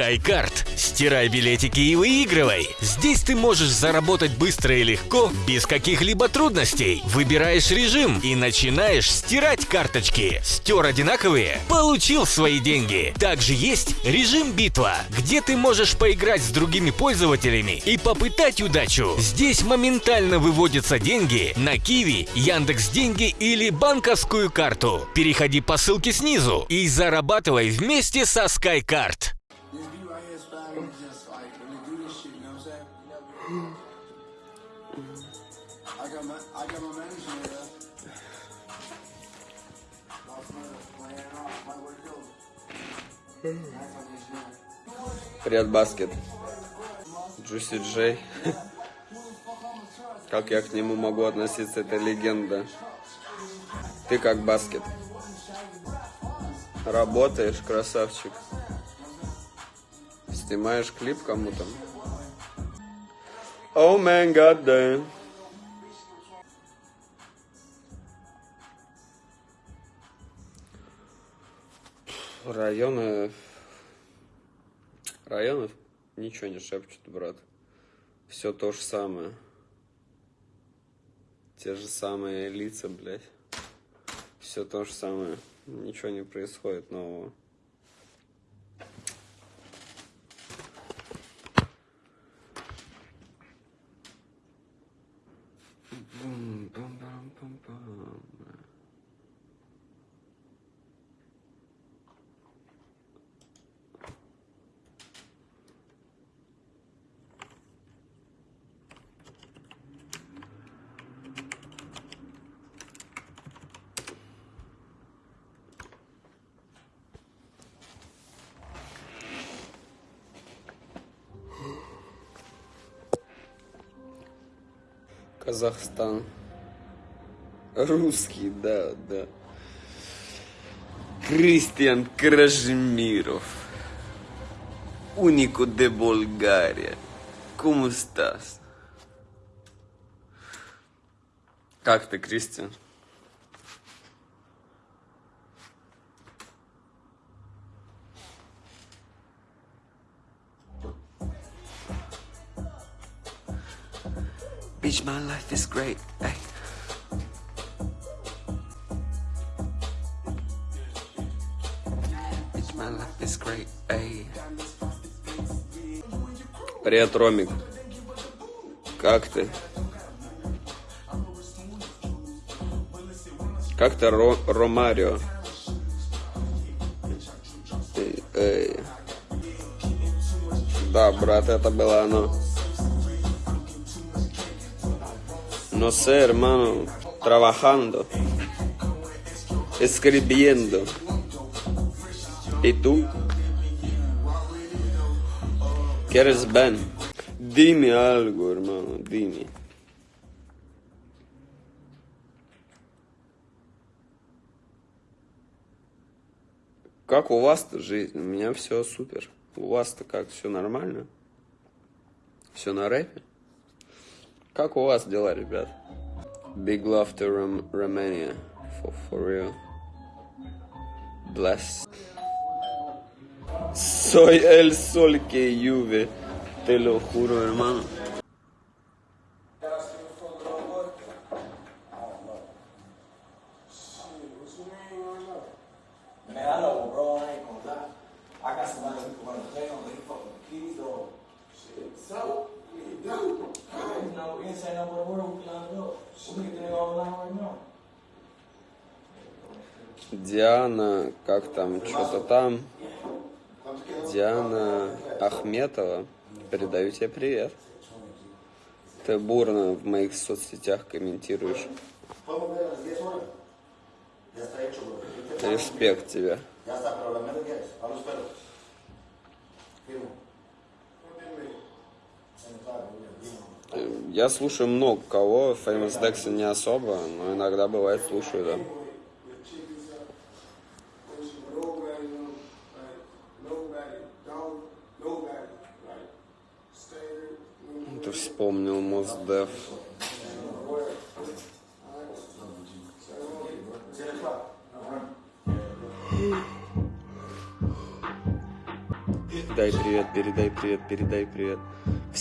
SkyCard. Стирай билетики и выигрывай. Здесь ты можешь заработать быстро и легко, без каких-либо трудностей. Выбираешь режим и начинаешь стирать карточки. Стер одинаковые? Получил свои деньги. Также есть режим битва, где ты можешь поиграть с другими пользователями и попытать удачу. Здесь моментально выводятся деньги на Киви, Яндекс Деньги или банковскую карту. Переходи по ссылке снизу и зарабатывай вместе со SkyCard. Shit. Привет, Баскет. Джуси Джей. Как я к нему могу относиться, это легенда. Ты как Баскет. Работаешь, красавчик. Снимаешь клип кому-то. О, мэн, гаддэ. Районы... Районов ничего не шепчут, брат. Все то же самое. Те же самые лица, блядь. Все то же самое. Ничего не происходит нового. Казахстан. Русский, да, да. Кристиан Кражемиров. Унико де Болгария. ¿Cómo estás? Как ты, Кристиан? Bitch, my life is great. Hey. Bitch, my life is. Привет, Ромик. Как ты? Как ты, Ро- Ромарио? Эй, эй. Да, брат, это было оно. No sé, hermano. Trabajando. Escribiendo. ¿Y tú? ¿Quieres Ben? Dime algo, hermano. Dime. Как у вас-то жизнь? У меня все супер. У вас-то как? Все нормально? Все на рэпе? Как у вас дела, ребят? Big love to Rom- Romania. For, for real. Bless. Soy el sol que llueve. Te lo juro, hermano. Диана, как там, что-то там. Диана Ахметова. Передаю тебе привет. Ты бурно в моих соцсетях комментируешь. Респект тебе. Я слушаю много кого, Famous Dex не особо, но иногда бывает слушаю, да. Ты вспомнил Мосдев. передай привет, передай привет, передай привет.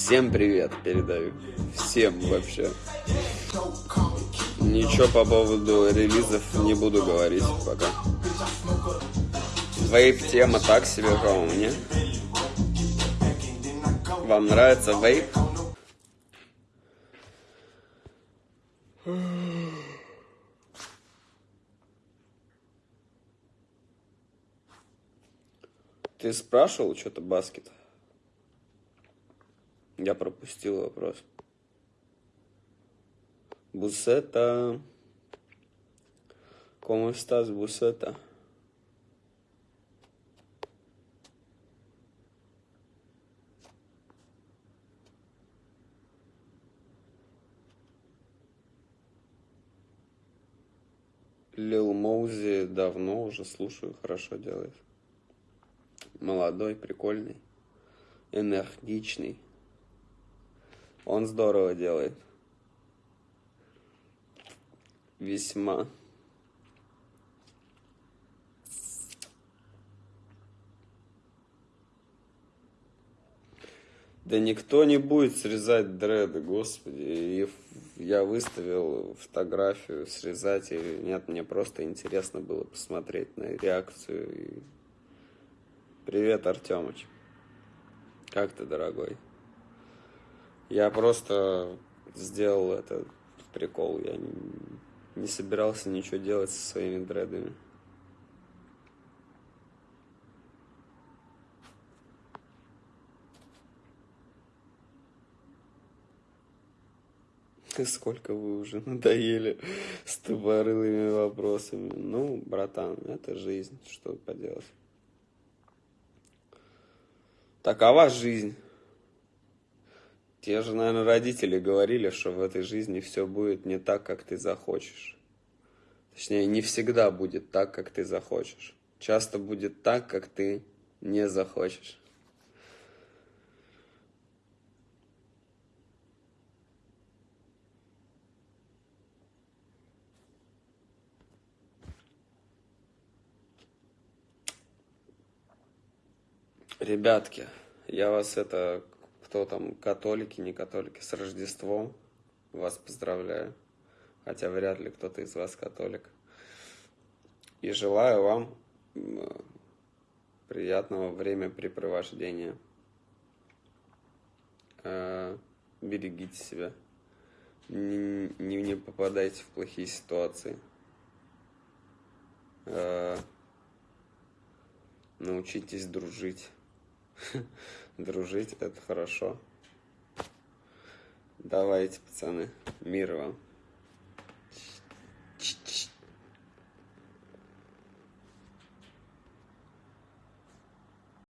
Всем привет передаю. Всем вообще. Ничего по поводу релизов не буду говорить пока. Вейп тема так себе, по мне. Вам нравится вейп? Ты спрашивал что-то баскет? Я пропустил вопрос. Бусета. ¿Cómo estás, Бусета? Лил Моузи давно уже слушаю, хорошо делает. Молодой, прикольный, энергичный. Он здорово делает. Весьма. Да никто не будет срезать дреды, господи. И я выставил фотографию срезать, и нет, мне просто интересно было посмотреть на реакцию. И... Привет, Артемыч. Как ты, дорогой? Я просто сделал это прикол. Я не, не собирался ничего делать со своими дредами. Сколько вы уже надоели с тупорылыми вопросами. Ну, братан, это жизнь, что поделать. Такова жизнь. Те же, наверное, родители говорили, что в этой жизни все будет не так, как ты захочешь. Точнее, не всегда будет так, как ты захочешь. Часто будет так, как ты не захочешь. Ребятки, я вас это, кто там, католики, не католики, с Рождеством вас поздравляю. Хотя вряд ли кто-то из вас католик. И желаю вам приятного времяпрепровождения. Э, берегите себя. Не, не, не попадайте в плохие ситуации. Э, научитесь дружить. Дружить это хорошо. Давайте, пацаны. Мир вам.